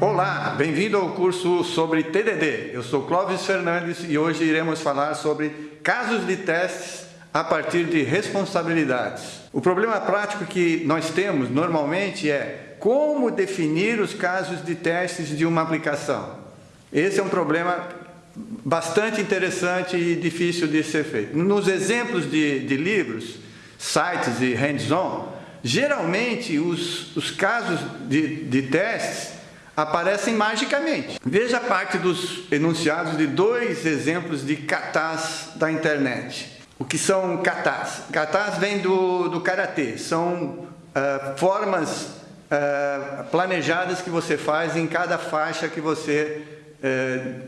Olá, bem-vindo ao curso sobre TDD. Eu sou Clóvis Fernandes e hoje iremos falar sobre casos de testes a partir de responsabilidades. O problema prático que nós temos normalmente é como definir os casos de testes de uma aplicação. Esse é um problema bastante interessante e difícil de ser feito. Nos exemplos de, de livros, sites e hands-on, geralmente os, os casos de, de testes aparecem magicamente. Veja parte dos enunciados de dois exemplos de katas da internet. O que são katas? Katas vem do, do karatê, são uh, formas uh, planejadas que você faz em cada faixa que você, uh,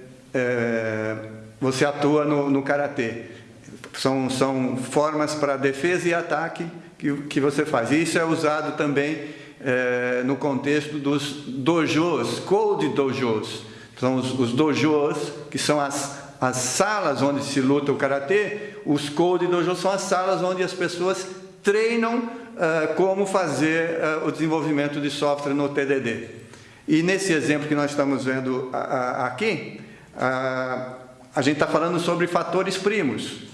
você atua no, no karatê. São, são formas para defesa e ataque que, que você faz. Isso é usado também é, no contexto dos dojos, code dojos. São os, os dojos, que são as, as salas onde se luta o karatê, os code dojos são as salas onde as pessoas treinam uh, como fazer uh, o desenvolvimento de software no TDD. E nesse exemplo que nós estamos vendo aqui, a gente está falando sobre fatores primos.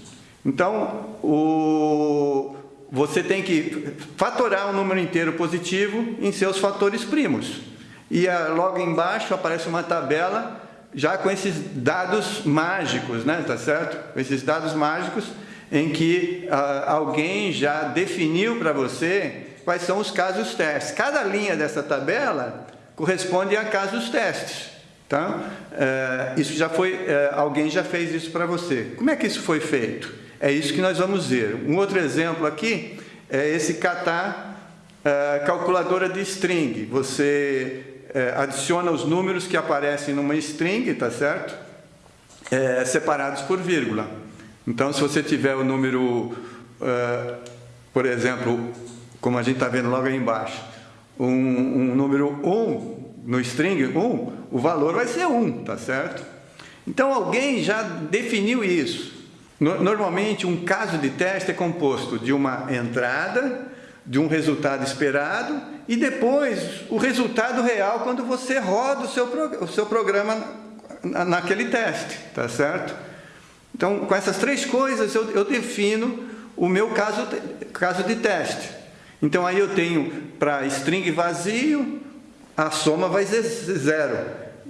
Então, o, você tem que fatorar um número inteiro positivo em seus fatores primos. E ah, logo embaixo aparece uma tabela já com esses dados mágicos, né? Tá certo? Com esses dados mágicos em que ah, alguém já definiu para você quais são os casos testes. Cada linha dessa tabela corresponde a casos testes. Tá? É, isso já foi, é, alguém já fez isso para você. Como é que isso foi feito? É isso que nós vamos ver. Um outro exemplo aqui é esse catar é, calculadora de string. Você é, adiciona os números que aparecem numa string, tá certo? É, separados por vírgula. Então, se você tiver o número, por exemplo, como a gente está vendo logo aí embaixo, um, um número 1 no string 1, o valor vai ser 1, tá certo? Então, alguém já definiu isso. Normalmente, um caso de teste é composto de uma entrada, de um resultado esperado e depois o resultado real quando você roda o seu, o seu programa naquele teste, tá certo? Então, com essas três coisas, eu, eu defino o meu caso, caso de teste. Então, aí eu tenho para string vazio, a soma vai ser zero.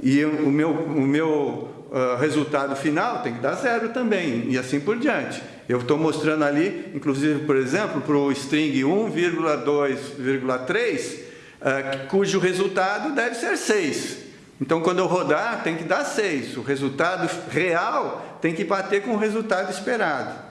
E o meu, o meu uh, resultado final tem que dar zero também, e assim por diante. Eu estou mostrando ali, inclusive, por exemplo, para o string 1,2,3, uh, cujo resultado deve ser 6. Então, quando eu rodar, tem que dar 6. O resultado real tem que bater com o resultado esperado.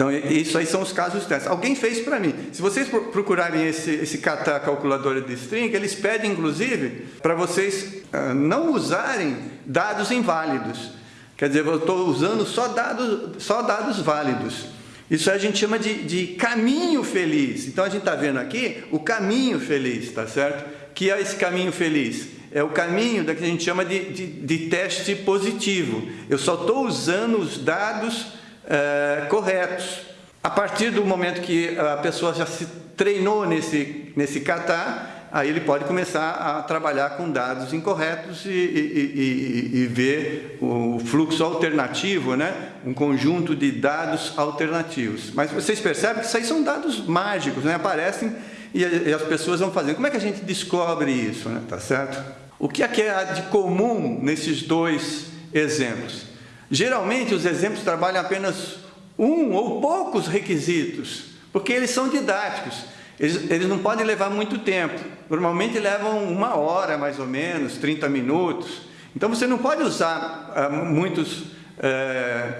Então, isso aí são os casos testes. Alguém fez para mim. Se vocês procurarem esse, esse kata calculadora de string, eles pedem, inclusive, para vocês uh, não usarem dados inválidos. Quer dizer, eu estou usando só dados, só dados válidos. Isso a gente chama de, de caminho feliz. Então, a gente está vendo aqui o caminho feliz, tá certo? Que é esse caminho feliz? É o caminho da que a gente chama de, de, de teste positivo. Eu só estou usando os dados é, corretos. A partir do momento que a pessoa já se treinou nesse, nesse catar, aí ele pode começar a trabalhar com dados incorretos e, e, e, e, ver o fluxo alternativo, né? um conjunto de dados alternativos. Mas vocês percebem que isso aí são dados mágicos, né? aparecem e, as pessoas vão fazendo. Como é que a gente descobre isso? Né? Tá certo? O que é que é de comum nesses dois exemplos? Geralmente os exemplos trabalham apenas um ou poucos requisitos, porque eles são didáticos. Eles, eles, não podem levar muito tempo. Normalmente levam uma hora, mais ou menos, 30 minutos. Então você não pode usar ah, muitos eh,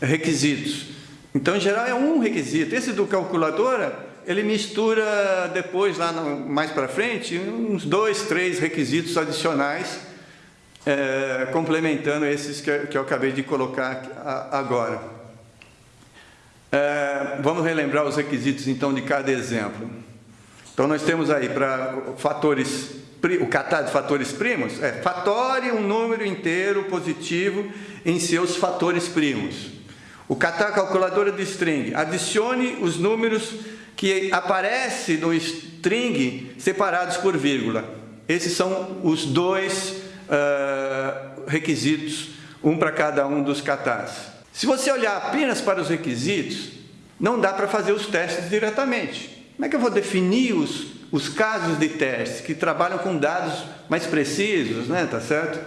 requisitos. Então, em geral, é um requisito. Esse do calculadora, ele mistura depois, lá no, mais para frente, uns dois, três requisitos adicionais é, complementando esses que, que, eu acabei de colocar agora. É, vamos relembrar os requisitos então de cada exemplo. Então nós temos aí para fatores, o catar de fatores primos, é fatore um número inteiro positivo em seus fatores primos. O catar calculadora de string, adicione os números que aparecem no string separados por vírgula. Esses são os dois uh, requisitos, um para cada um dos catas. Se você olhar apenas para os requisitos, não dá para fazer os testes diretamente. Como é que eu vou definir os, os casos de teste que trabalham com dados mais precisos, né? Tá certo?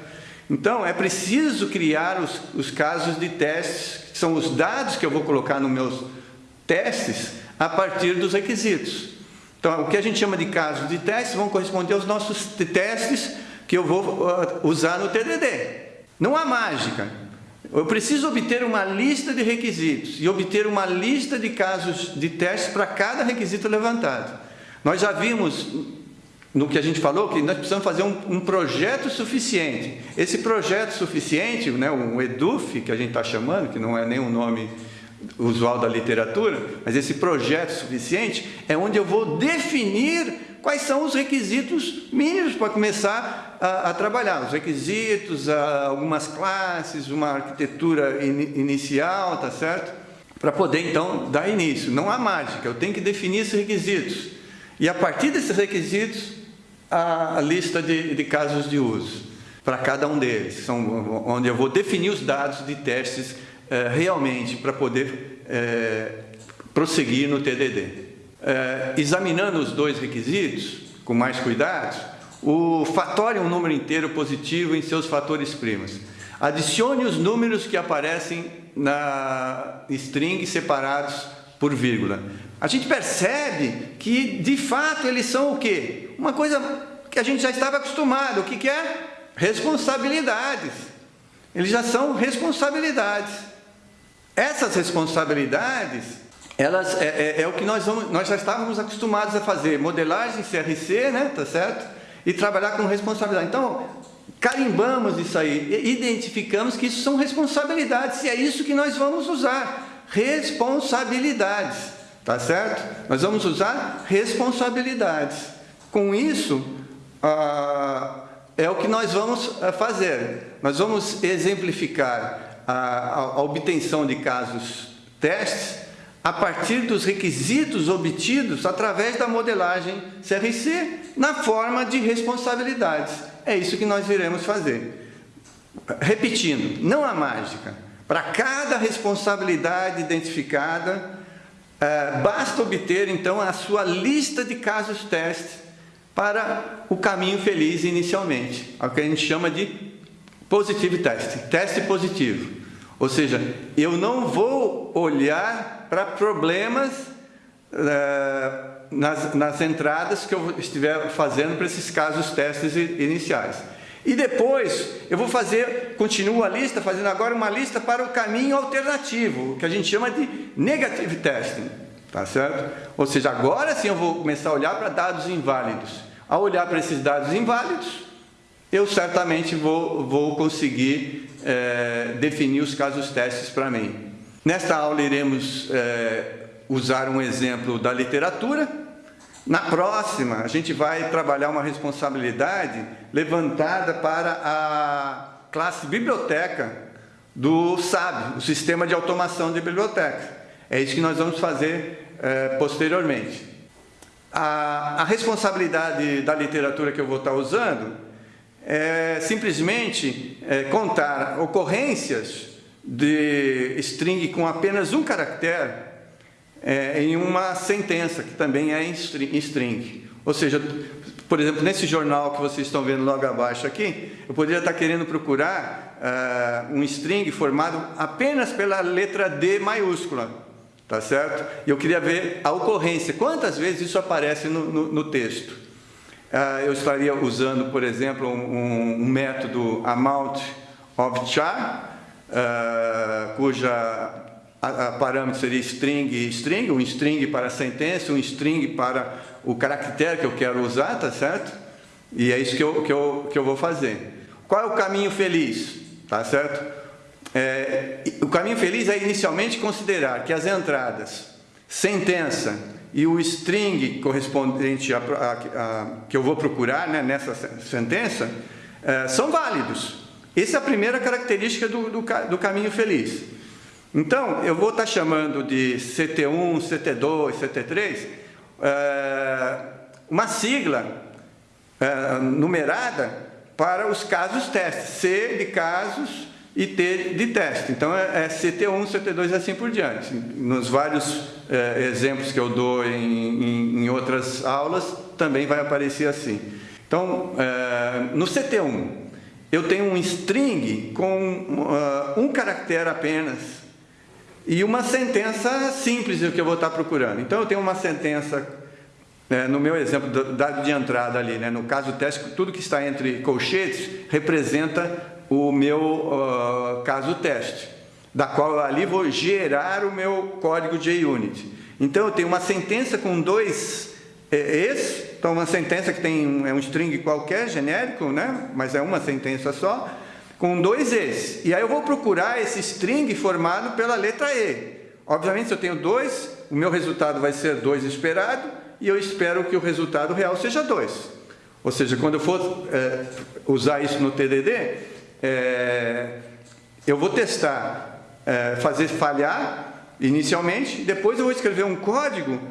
Então, é preciso criar os, os casos de testes, que são os dados que eu vou colocar nos meus testes, a partir dos requisitos. Então, o que a gente chama de casos de testes vão corresponder aos nossos testes que eu vou uh, usar no TDD. Não há mágica. Eu preciso obter uma lista de requisitos e obter uma lista de casos de testes para cada requisito levantado. Nós já vimos no que a gente falou que nós precisamos fazer um, um projeto suficiente. Esse projeto suficiente, né, o EDUF, que a gente está chamando, que não é nem um nome usual da literatura, mas esse projeto suficiente é onde eu vou definir quais são os requisitos mínimos para começar a, a trabalhar. Os requisitos, algumas classes, uma arquitetura in, inicial, tá certo? Para poder, então, dar início. Não há mágica, eu tenho que definir esses requisitos. E a partir desses requisitos, a, a lista de, de casos de uso para cada um deles, são onde eu vou definir os dados de testes é, realmente para poder é, prosseguir no TDD. É, examinando os dois requisitos, com mais cuidado, o fator é um número inteiro positivo em seus fatores primos. Adicione os números que aparecem na string separados por vírgula. A gente percebe que, de fato, eles são o quê? Uma coisa que a gente já estava acostumado. O que, que é? Responsabilidades. Eles já são responsabilidades. Essas responsabilidades, elas é, é, é o que nós, vamos, nós já estávamos acostumados a fazer, modelagem CRC, né, tá certo? E trabalhar com responsabilidade. Então, carimbamos isso aí, identificamos que isso são responsabilidades, e é isso que nós vamos usar, responsabilidades, tá certo? Nós vamos usar responsabilidades. Com isso, ah, é o que nós vamos ah, fazer. Nós vamos exemplificar a, a obtenção de casos testes a partir dos requisitos obtidos através da modelagem CRC na forma de responsabilidades. É isso que nós iremos fazer. Repetindo, não há mágica. Para cada responsabilidade identificada, é, basta obter então a sua lista de casos testes para o caminho feliz inicialmente, é o que a gente chama de Positive test, teste positivo. Ou seja, eu não vou olhar para problemas uh, nas, nas entradas que eu estiver fazendo para esses casos testes iniciais. E depois eu vou fazer, continuo a lista, fazendo agora uma lista para o caminho alternativo, que a gente chama de negative testing, tá certo? Ou seja, agora sim eu vou começar a olhar para dados inválidos. Ao olhar para esses dados inválidos, eu certamente vou, vou conseguir é, definir os casos testes para mim. Nesta aula iremos é, usar um exemplo da literatura. Na próxima, a gente vai trabalhar uma responsabilidade levantada para a classe biblioteca do SAB, o Sistema de Automação de Bibliotecas. É isso que nós vamos fazer é, posteriormente. A, a responsabilidade da literatura que eu vou estar usando é simplesmente é, contar ocorrências de string com apenas um caractere é, em uma sentença, que também é em string. Ou seja, por exemplo, nesse jornal que vocês estão vendo logo abaixo aqui, eu poderia estar querendo procurar uh, um string formado apenas pela letra D maiúscula, tá certo? E eu queria ver a ocorrência, quantas vezes isso aparece no, no, no texto. Ah, eu estaria usando, por exemplo, um, um método amount of char, uh, cuja a, a parâmetro seria string e string, um string para a sentença, um string para o caractere que eu quero usar, tá certo? E é isso que eu, que eu, que eu vou fazer. Qual é o caminho feliz? Tá certo? É, o caminho feliz é inicialmente considerar que as entradas sentença, e o string correspondente a, a, a, que eu vou procurar né, nessa sentença é, são válidos. Essa é a primeira característica do, do, do caminho feliz. Então, eu vou estar chamando de CT1, CT2, CT3, é, uma sigla é, numerada para os casos teste, C de casos e T de teste. Então é, é CT1, CT2 e assim por diante. Nos vários é, exemplos que eu dou em, em, em, outras aulas, também vai aparecer assim. Então, é, no CT1, eu tenho um string com uh, um caractere apenas e uma sentença simples que eu vou estar procurando. Então, eu tenho uma sentença, é, no meu exemplo, dado de entrada ali, né, no caso teste, tudo que está entre colchetes representa o meu uh, caso teste, da qual ali vou gerar o meu código JUnit. Então, eu tenho uma sentença com dois é, es, então uma sentença que tem é um string qualquer, genérico, né? mas é uma sentença só, com dois es. E aí eu vou procurar esse string formado pela letra E. Obviamente, se eu tenho dois, o meu resultado vai ser 2 esperado, e eu espero que o resultado real seja 2. Ou seja, quando eu for é, usar isso no TDD, é, eu vou testar, é, fazer falhar inicialmente, depois eu vou escrever um código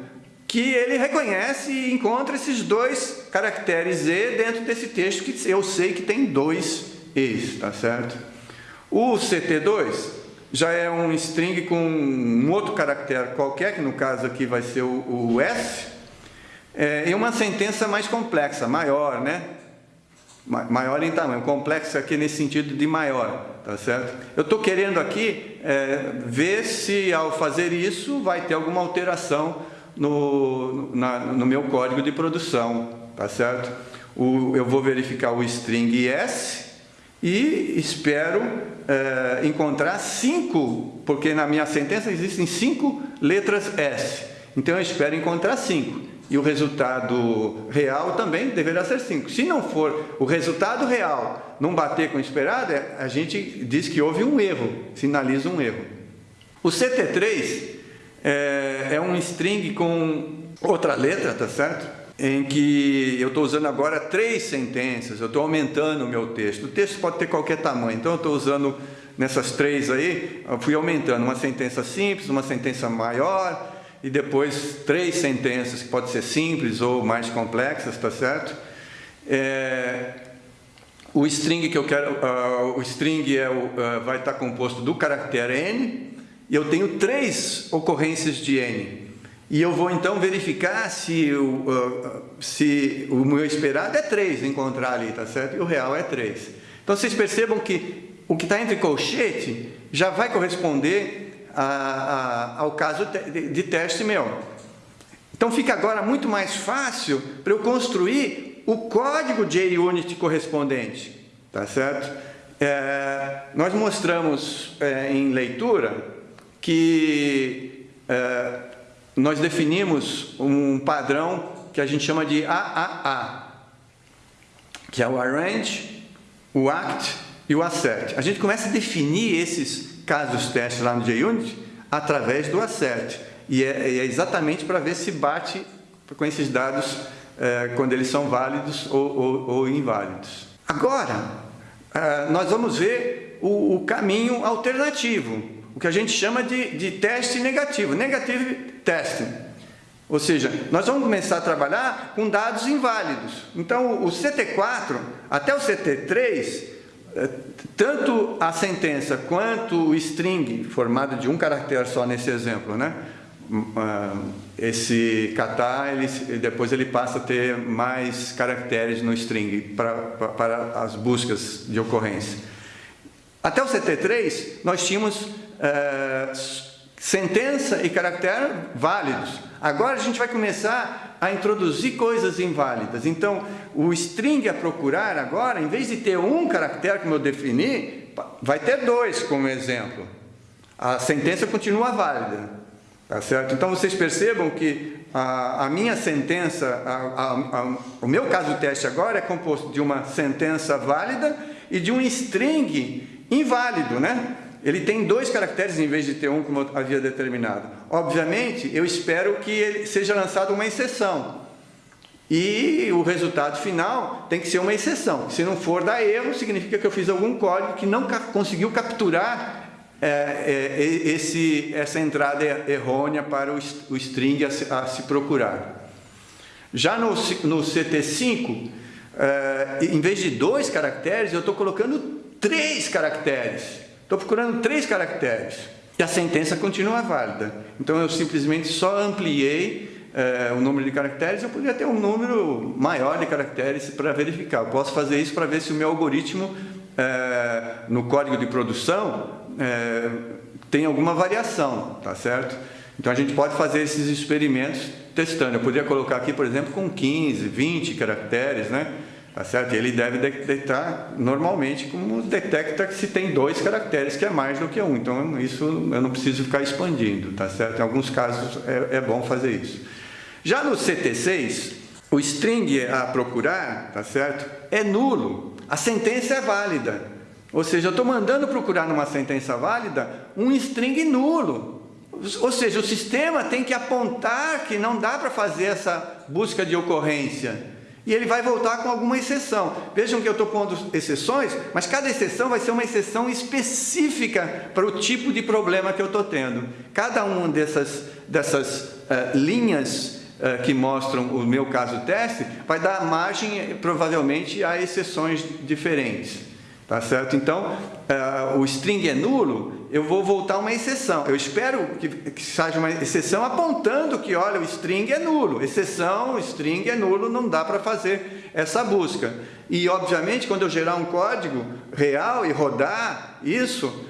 que ele reconhece e encontra esses dois caracteres E dentro desse texto que eu sei que tem dois E's, tá certo? O CT2 já é um string com um outro caractere qualquer, que no caso aqui vai ser o, o S, é, e uma sentença mais complexa, maior, né? Maior em tamanho, complexo aqui nesse sentido de maior, tá certo? Eu estou querendo aqui é, ver se ao fazer isso vai ter alguma alteração no, na, no meu código de produção, tá certo? O, eu vou verificar o string s e espero é, encontrar cinco, porque na minha sentença existem cinco letras s, então eu espero encontrar cinco e o resultado real também deverá ser 5. Se não for o resultado real não bater com o esperado, é, a gente diz que houve um erro, sinaliza um erro. O CT3 é, é um string com outra letra, tá certo? Em que eu estou usando agora três sentenças, eu estou aumentando o meu texto. O texto pode ter qualquer tamanho, então eu estou usando nessas três aí, fui aumentando uma sentença simples, uma sentença maior, e depois três sentenças, que pode ser simples ou mais complexas, tá certo? É, o string que eu quero, uh, o string é uh, vai estar composto do caractere n, e eu tenho três ocorrências de n. E eu vou então verificar se o, uh, se o meu esperado é 3 encontrar ali, tá certo? E o real é 3. Então vocês percebam que o que está entre colchete já vai corresponder a, a, ao caso de, de teste meu. Então fica agora muito mais fácil para eu construir o código JUnit correspondente, tá certo? É, nós mostramos é, em leitura que é, nós definimos um padrão que a gente chama de AAA, que é o Arrange, o Act e o Assert. A gente começa a definir esses casos testes lá no JUnit através do assert. E é, é exatamente para ver se bate com esses dados é, quando eles são válidos ou, ou, ou inválidos. Agora, é, nós vamos ver o, o, caminho alternativo, o que a gente chama de, de teste negativo, negative testing. Ou seja, nós vamos começar a trabalhar com dados inválidos. Então, o CT4 até o CT3 é, tanto a sentença quanto o string, formado de um caractere só nesse exemplo, né? Ah, esse kata, ele, depois ele passa a ter mais caracteres no string para, as buscas de ocorrência. Até o CT3, nós tínhamos é, sentença e caractere válidos. Agora a gente vai começar a introduzir coisas inválidas. Então, o string a procurar agora, em vez de ter um caractere, como eu defini, vai ter dois como exemplo. A sentença continua válida. Tá certo? Então, vocês percebam que a, a minha sentença, a, a, o meu caso teste agora é composto de uma sentença válida e de um string inválido, né? Ele tem dois caracteres em vez de ter um, como eu havia determinado. Obviamente, eu espero que ele seja lançado uma exceção. E o resultado final tem que ser uma exceção. Se não for dar erro, significa que eu fiz algum código que não conseguiu capturar é, é, esse, essa entrada errônea para o, string a se, a se procurar. Já no, no CT5, é, em vez de dois caracteres, eu estou colocando três caracteres. Estou procurando três caracteres. E a sentença continua válida. Então, eu simplesmente só ampliei é, o número de caracteres. Eu poderia ter um número maior de caracteres para verificar. Eu posso fazer isso para ver se o meu algoritmo, é, no código de produção, é, tem alguma variação, tá certo? Então, a gente pode fazer esses experimentos testando. Eu poderia colocar aqui, por exemplo, com 15, 20 caracteres, né? Tá certo? Ele deve detectar normalmente como detecta que se tem dois caracteres, que é mais do que um. Então, isso eu não preciso ficar expandindo, tá certo? Em alguns casos é, é bom fazer isso. Já no CT6, o string a procurar, tá certo? É nulo. A sentença é válida. Ou seja, eu estou mandando procurar numa sentença válida um string nulo. Ou seja, o sistema tem que apontar que não dá para fazer essa busca de ocorrência. E ele vai voltar com alguma exceção. Vejam que eu estou pondo exceções, mas cada exceção vai ser uma exceção específica para o tipo de problema que eu estou tendo. Cada uma dessas, dessas uh, linhas uh, que mostram o meu caso teste vai dar margem, provavelmente, a exceções diferentes. Tá certo? Então, uh, o string é nulo, eu vou voltar uma exceção. Eu espero que, que seja uma exceção apontando que, olha, o string é nulo. Exceção, string é nulo, não dá para fazer essa busca. E, obviamente, quando eu gerar um código real e rodar isso,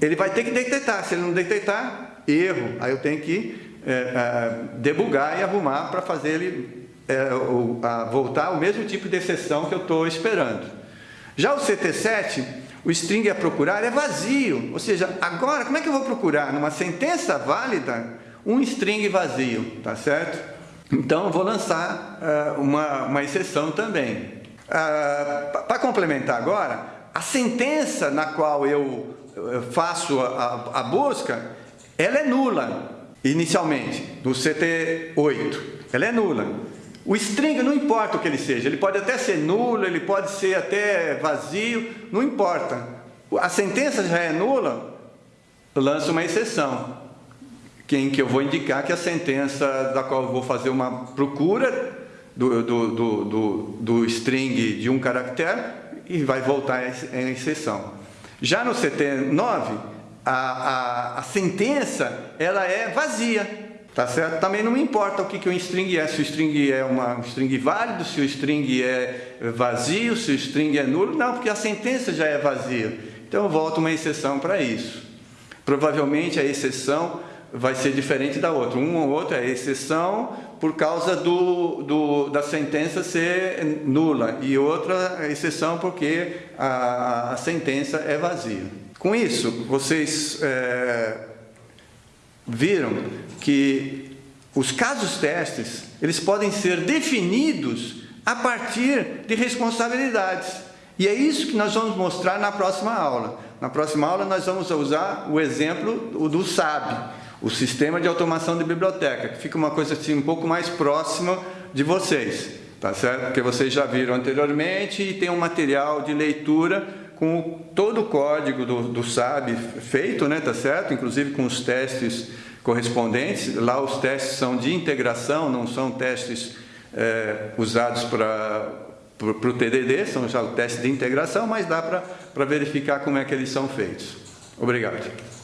ele vai ter que detectar. Se ele não detectar, erro. Aí eu tenho que é, é, debugar e arrumar para fazer ele é, o, voltar ao mesmo tipo de exceção que eu estou esperando. Já o CT7, o string a procurar é vazio, ou seja, agora como é que eu vou procurar numa sentença válida um string vazio, tá certo? Então, vou lançar uh, uma, uma exceção também. Uh, Para complementar agora, a sentença na qual eu faço a, a, a busca, ela é nula, inicialmente, no CT8, ela é nula. O string não importa o que ele seja, ele pode até ser nulo, ele pode ser até vazio, não importa. A sentença já é nula, eu lanço uma exceção, em que eu vou indicar que a sentença da qual eu vou fazer uma procura do, do, do, do, do string de um caractere e vai voltar em exceção. Já no CT9, a, a, a sentença ela é vazia, Tá certo? Também não me importa o que, que o string é, se o string é uma, um string válido, se o string é vazio, se o string é nulo. Não, porque a sentença já é vazia. Então eu volto uma exceção para isso. Provavelmente a exceção vai ser diferente da outra. Um ou outro é exceção por causa do, do, da sentença ser nula e outra é exceção porque a, a sentença é vazia. Com isso, vocês é, viram que os casos testes, eles podem ser definidos a partir de responsabilidades. E é isso que nós vamos mostrar na próxima aula. Na próxima aula nós vamos usar o exemplo do SAB, o Sistema de Automação de Biblioteca, que fica uma coisa assim um pouco mais próxima de vocês, tá certo? Porque vocês já viram anteriormente e tem um material de leitura com todo o código do, do SAB feito, né, tá certo? Inclusive com os testes correspondentes. Lá os testes são de integração, não são testes é, usados para o TDD, são já o teste de integração, mas dá para verificar como é que eles são feitos. Obrigado.